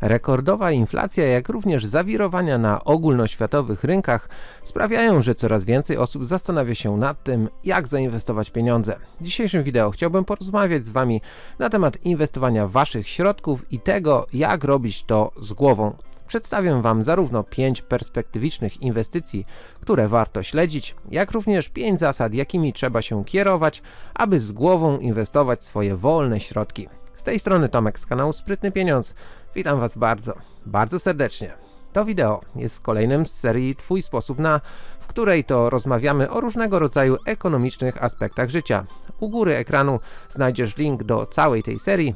Rekordowa inflacja, jak również zawirowania na ogólnoświatowych rynkach sprawiają, że coraz więcej osób zastanawia się nad tym, jak zainwestować pieniądze. W dzisiejszym wideo chciałbym porozmawiać z Wami na temat inwestowania Waszych środków i tego, jak robić to z głową. Przedstawię Wam zarówno 5 perspektywicznych inwestycji, które warto śledzić, jak również 5 zasad, jakimi trzeba się kierować, aby z głową inwestować swoje wolne środki. Z tej strony Tomek z kanału Sprytny Pieniądz. Witam Was bardzo, bardzo serdecznie. To wideo jest kolejnym z serii Twój sposób na, w której to rozmawiamy o różnego rodzaju ekonomicznych aspektach życia. U góry ekranu znajdziesz link do całej tej serii,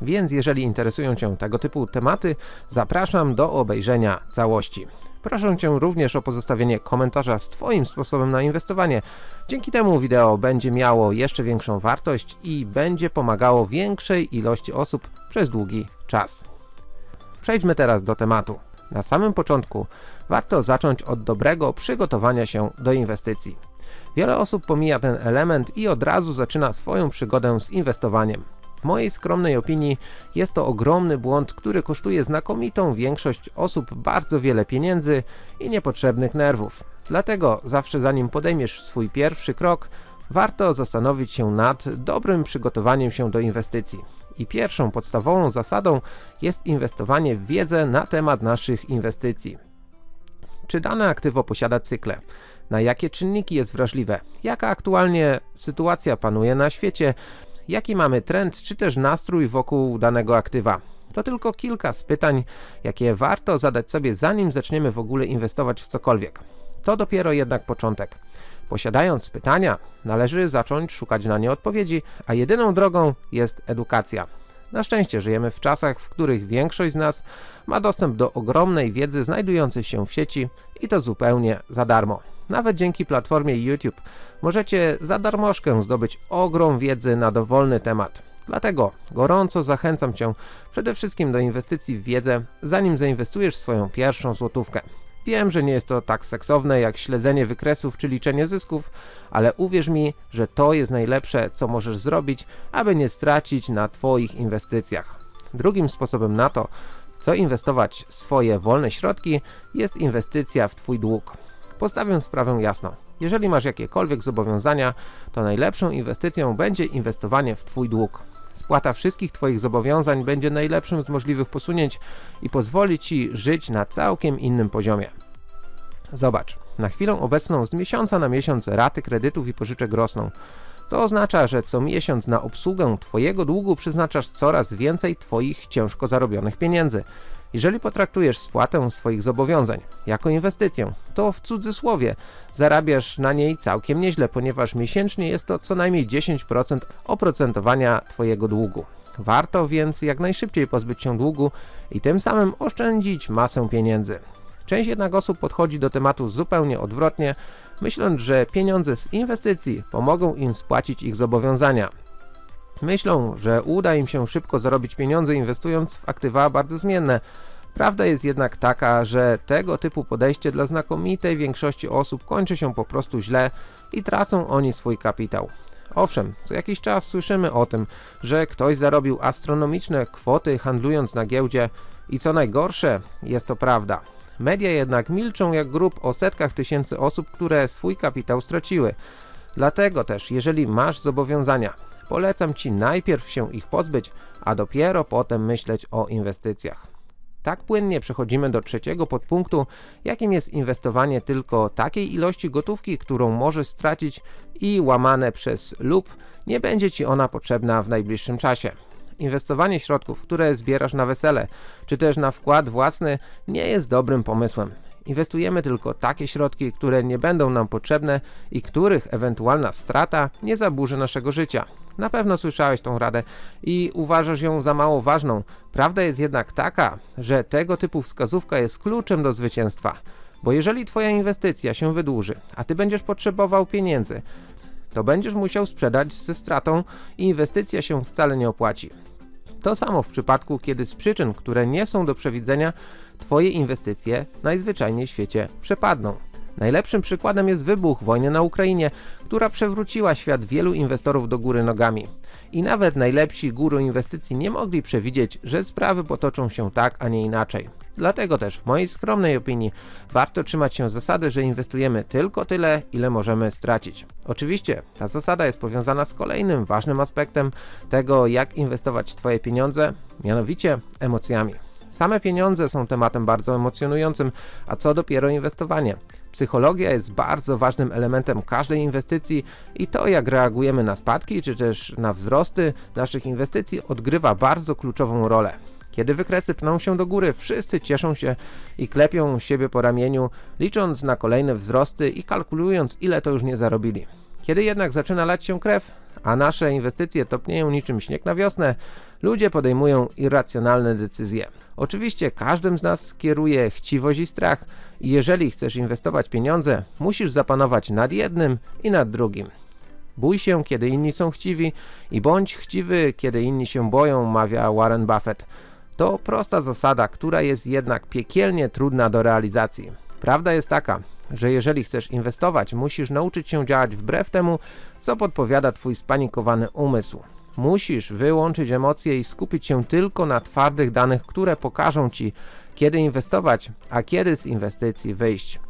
więc jeżeli interesują Cię tego typu tematy, zapraszam do obejrzenia całości. Proszę Cię również o pozostawienie komentarza z Twoim sposobem na inwestowanie. Dzięki temu wideo będzie miało jeszcze większą wartość i będzie pomagało większej ilości osób przez długi czas. Przejdźmy teraz do tematu. Na samym początku warto zacząć od dobrego przygotowania się do inwestycji. Wiele osób pomija ten element i od razu zaczyna swoją przygodę z inwestowaniem. W mojej skromnej opinii jest to ogromny błąd, który kosztuje znakomitą większość osób bardzo wiele pieniędzy i niepotrzebnych nerwów. Dlatego zawsze zanim podejmiesz swój pierwszy krok, warto zastanowić się nad dobrym przygotowaniem się do inwestycji. I pierwszą podstawową zasadą jest inwestowanie w wiedzę na temat naszych inwestycji. Czy dane aktywo posiada cykle? Na jakie czynniki jest wrażliwe? Jaka aktualnie sytuacja panuje na świecie? Jaki mamy trend czy też nastrój wokół danego aktywa. To tylko kilka z pytań, jakie warto zadać sobie zanim zaczniemy w ogóle inwestować w cokolwiek. To dopiero jednak początek. Posiadając pytania, należy zacząć szukać na nie odpowiedzi, a jedyną drogą jest edukacja. Na szczęście żyjemy w czasach, w których większość z nas ma dostęp do ogromnej wiedzy znajdującej się w sieci i to zupełnie za darmo. Nawet dzięki platformie YouTube możecie za darmożkę zdobyć ogrom wiedzy na dowolny temat. Dlatego gorąco zachęcam Cię przede wszystkim do inwestycji w wiedzę, zanim zainwestujesz swoją pierwszą złotówkę. Wiem, że nie jest to tak seksowne jak śledzenie wykresów czy liczenie zysków, ale uwierz mi, że to jest najlepsze, co możesz zrobić, aby nie stracić na Twoich inwestycjach. Drugim sposobem na to, w co inwestować swoje wolne środki, jest inwestycja w Twój dług. Postawię sprawę jasno. Jeżeli masz jakiekolwiek zobowiązania, to najlepszą inwestycją będzie inwestowanie w Twój dług. Spłata wszystkich Twoich zobowiązań będzie najlepszym z możliwych posunięć i pozwoli Ci żyć na całkiem innym poziomie. Zobacz, na chwilę obecną z miesiąca na miesiąc raty kredytów i pożyczek rosną. To oznacza, że co miesiąc na obsługę Twojego długu przeznaczasz coraz więcej Twoich ciężko zarobionych pieniędzy. Jeżeli potraktujesz spłatę swoich zobowiązań jako inwestycję, to w cudzysłowie zarabiasz na niej całkiem nieźle, ponieważ miesięcznie jest to co najmniej 10% oprocentowania Twojego długu. Warto więc jak najszybciej pozbyć się długu i tym samym oszczędzić masę pieniędzy. Część jednak osób podchodzi do tematu zupełnie odwrotnie, myśląc, że pieniądze z inwestycji pomogą im spłacić ich zobowiązania. Myślą, że uda im się szybko zarobić pieniądze inwestując w aktywa bardzo zmienne. Prawda jest jednak taka, że tego typu podejście dla znakomitej większości osób kończy się po prostu źle i tracą oni swój kapitał. Owszem, co jakiś czas słyszymy o tym, że ktoś zarobił astronomiczne kwoty handlując na giełdzie i co najgorsze, jest to prawda. Media jednak milczą jak grób o setkach tysięcy osób, które swój kapitał straciły. Dlatego też, jeżeli masz zobowiązania, polecam Ci najpierw się ich pozbyć, a dopiero potem myśleć o inwestycjach. Tak płynnie przechodzimy do trzeciego podpunktu, jakim jest inwestowanie tylko takiej ilości gotówki, którą możesz stracić i łamane przez lub nie będzie Ci ona potrzebna w najbliższym czasie. Inwestowanie środków, które zbierasz na wesele, czy też na wkład własny nie jest dobrym pomysłem. Inwestujemy tylko takie środki, które nie będą nam potrzebne i których ewentualna strata nie zaburzy naszego życia. Na pewno słyszałeś tą radę i uważasz ją za mało ważną. Prawda jest jednak taka, że tego typu wskazówka jest kluczem do zwycięstwa. Bo jeżeli twoja inwestycja się wydłuży, a ty będziesz potrzebował pieniędzy, to będziesz musiał sprzedać ze stratą i inwestycja się wcale nie opłaci. To samo w przypadku, kiedy z przyczyn, które nie są do przewidzenia, Twoje inwestycje najzwyczajniej w świecie przepadną. Najlepszym przykładem jest wybuch wojny na Ukrainie, która przewróciła świat wielu inwestorów do góry nogami. I nawet najlepsi guru inwestycji nie mogli przewidzieć, że sprawy potoczą się tak, a nie inaczej. Dlatego też w mojej skromnej opinii warto trzymać się zasady, że inwestujemy tylko tyle, ile możemy stracić. Oczywiście ta zasada jest powiązana z kolejnym ważnym aspektem tego, jak inwestować Twoje pieniądze, mianowicie emocjami. Same pieniądze są tematem bardzo emocjonującym, a co dopiero inwestowanie. Psychologia jest bardzo ważnym elementem każdej inwestycji i to jak reagujemy na spadki czy też na wzrosty naszych inwestycji odgrywa bardzo kluczową rolę. Kiedy wykresy pną się do góry, wszyscy cieszą się i klepią siebie po ramieniu, licząc na kolejne wzrosty i kalkulując ile to już nie zarobili. Kiedy jednak zaczyna lać się krew, a nasze inwestycje topnieją niczym śnieg na wiosnę, ludzie podejmują irracjonalne decyzje. Oczywiście każdym z nas kieruje chciwość i strach i jeżeli chcesz inwestować pieniądze, musisz zapanować nad jednym i nad drugim. Bój się, kiedy inni są chciwi i bądź chciwy, kiedy inni się boją, mawia Warren Buffett. To prosta zasada, która jest jednak piekielnie trudna do realizacji. Prawda jest taka, że jeżeli chcesz inwestować, musisz nauczyć się działać wbrew temu, co podpowiada twój spanikowany umysł. Musisz wyłączyć emocje i skupić się tylko na twardych danych, które pokażą ci, kiedy inwestować, a kiedy z inwestycji wyjść.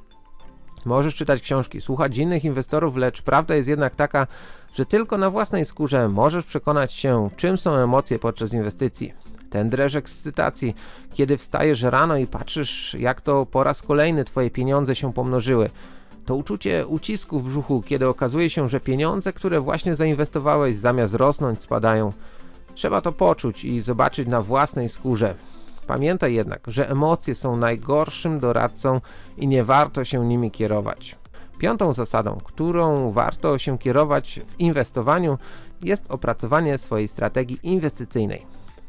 Możesz czytać książki, słuchać innych inwestorów, lecz prawda jest jednak taka, że tylko na własnej skórze możesz przekonać się, czym są emocje podczas inwestycji. Ten dreszcz ekscytacji, kiedy wstajesz rano i patrzysz, jak to po raz kolejny twoje pieniądze się pomnożyły. To uczucie ucisku w brzuchu, kiedy okazuje się, że pieniądze, które właśnie zainwestowałeś, zamiast rosnąć, spadają. Trzeba to poczuć i zobaczyć na własnej skórze. Pamiętaj jednak, że emocje są najgorszym doradcą i nie warto się nimi kierować. Piątą zasadą, którą warto się kierować w inwestowaniu jest opracowanie swojej strategii inwestycyjnej.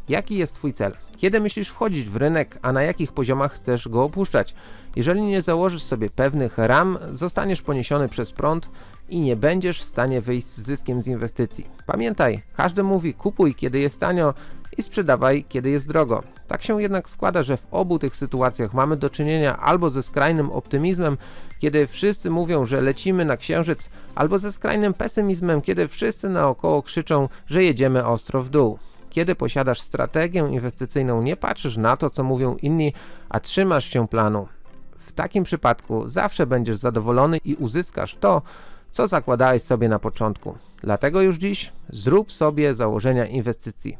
Jaki jest Twój cel? Kiedy myślisz wchodzić w rynek, a na jakich poziomach chcesz go opuszczać? Jeżeli nie założysz sobie pewnych ram, zostaniesz poniesiony przez prąd i nie będziesz w stanie wyjść z zyskiem z inwestycji. Pamiętaj, każdy mówi kupuj kiedy jest tanio i sprzedawaj kiedy jest drogo. Tak się jednak składa, że w obu tych sytuacjach mamy do czynienia albo ze skrajnym optymizmem, kiedy wszyscy mówią, że lecimy na księżyc, albo ze skrajnym pesymizmem, kiedy wszyscy naokoło krzyczą, że jedziemy ostro w dół. Kiedy posiadasz strategię inwestycyjną, nie patrzysz na to, co mówią inni, a trzymasz się planu. W takim przypadku zawsze będziesz zadowolony i uzyskasz to, co zakładałeś sobie na początku. Dlatego już dziś zrób sobie założenia inwestycji.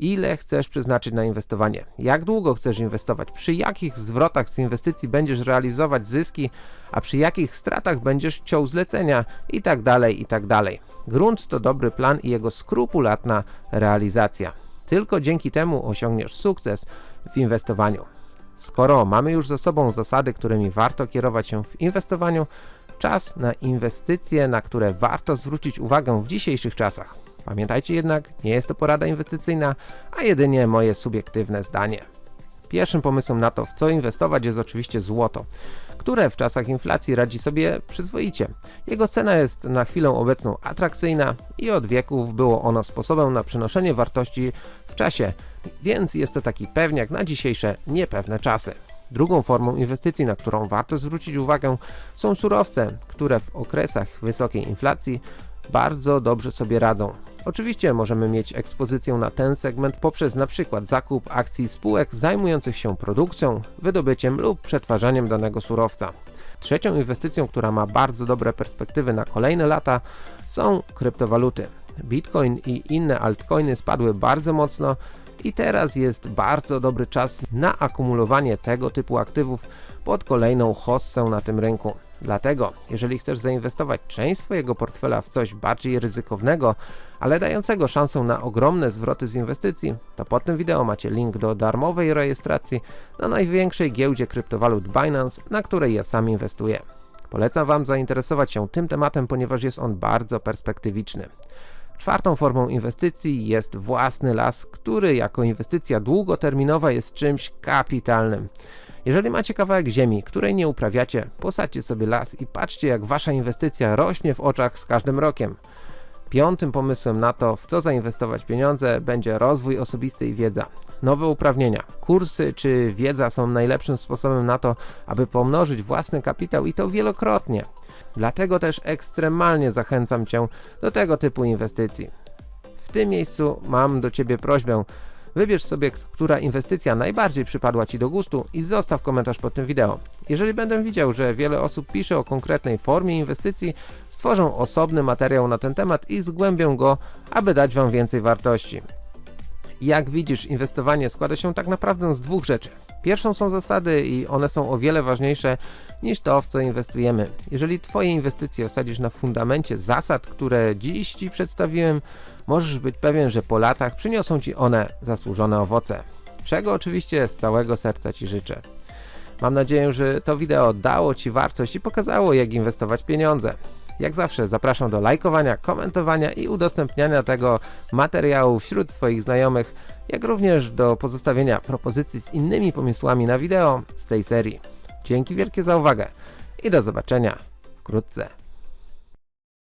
Ile chcesz przeznaczyć na inwestowanie? Jak długo chcesz inwestować? Przy jakich zwrotach z inwestycji będziesz realizować zyski, a przy jakich stratach będziesz ciął zlecenia i tak dalej, i tak. Grunt to dobry plan i jego skrupulatna realizacja. Tylko dzięki temu osiągniesz sukces w inwestowaniu. Skoro mamy już za sobą zasady, którymi warto kierować się w inwestowaniu, czas na inwestycje, na które warto zwrócić uwagę w dzisiejszych czasach. Pamiętajcie jednak, nie jest to porada inwestycyjna, a jedynie moje subiektywne zdanie. Pierwszym pomysłem na to, w co inwestować jest oczywiście złoto, które w czasach inflacji radzi sobie przyzwoicie. Jego cena jest na chwilę obecną atrakcyjna i od wieków było ono sposobem na przenoszenie wartości w czasie, więc jest to taki pewniak na dzisiejsze niepewne czasy. Drugą formą inwestycji, na którą warto zwrócić uwagę, są surowce, które w okresach wysokiej inflacji bardzo dobrze sobie radzą. Oczywiście możemy mieć ekspozycję na ten segment poprzez przykład zakup akcji spółek zajmujących się produkcją, wydobyciem lub przetwarzaniem danego surowca. Trzecią inwestycją, która ma bardzo dobre perspektywy na kolejne lata są kryptowaluty. Bitcoin i inne altcoiny spadły bardzo mocno i teraz jest bardzo dobry czas na akumulowanie tego typu aktywów pod kolejną hossę na tym rynku. Dlatego, jeżeli chcesz zainwestować część swojego portfela w coś bardziej ryzykownego, ale dającego szansę na ogromne zwroty z inwestycji, to pod tym wideo macie link do darmowej rejestracji na największej giełdzie kryptowalut Binance, na której ja sam inwestuję. Polecam Wam zainteresować się tym tematem, ponieważ jest on bardzo perspektywiczny. Czwartą formą inwestycji jest własny las, który jako inwestycja długoterminowa jest czymś kapitalnym. Jeżeli macie kawałek ziemi, której nie uprawiacie, posadźcie sobie las i patrzcie jak wasza inwestycja rośnie w oczach z każdym rokiem. Piątym pomysłem na to, w co zainwestować pieniądze, będzie rozwój osobisty i wiedza. Nowe uprawnienia, kursy czy wiedza są najlepszym sposobem na to, aby pomnożyć własny kapitał i to wielokrotnie. Dlatego też ekstremalnie zachęcam Cię do tego typu inwestycji. W tym miejscu mam do Ciebie prośbę. Wybierz sobie, która inwestycja najbardziej przypadła Ci do gustu i zostaw komentarz pod tym wideo. Jeżeli będę widział, że wiele osób pisze o konkretnej formie inwestycji, stworzę osobny materiał na ten temat i zgłębię go, aby dać Wam więcej wartości. Jak widzisz, inwestowanie składa się tak naprawdę z dwóch rzeczy. Pierwszą są zasady i one są o wiele ważniejsze niż to, w co inwestujemy. Jeżeli Twoje inwestycje osadzisz na fundamencie zasad, które dziś Ci przedstawiłem, możesz być pewien, że po latach przyniosą Ci one zasłużone owoce. Czego oczywiście z całego serca Ci życzę. Mam nadzieję, że to wideo dało Ci wartość i pokazało, jak inwestować pieniądze. Jak zawsze zapraszam do lajkowania, komentowania i udostępniania tego materiału wśród swoich znajomych, jak również do pozostawienia propozycji z innymi pomysłami na wideo z tej serii. Dzięki wielkie za uwagę i do zobaczenia wkrótce.